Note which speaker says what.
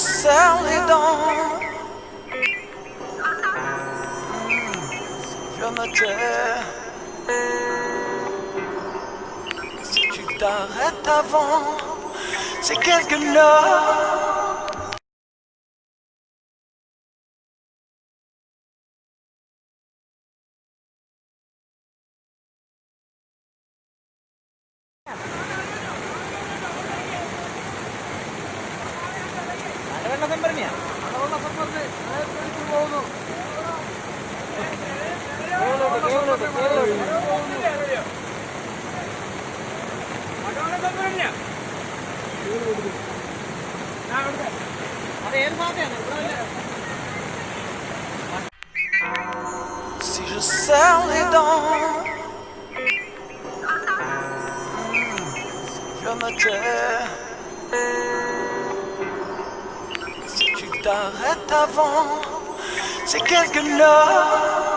Speaker 1: serre les dents, je me tais. Si tu t'arrêtes avant, c'est quelque chose.
Speaker 2: മലവെള്ള സംഭരണിയാ അത് ഏത് ഭാഗത്താണ് ഇവിടെ
Speaker 1: Si je serre les dents, je me tais. T'arrêtes avant, c'est quelques notes.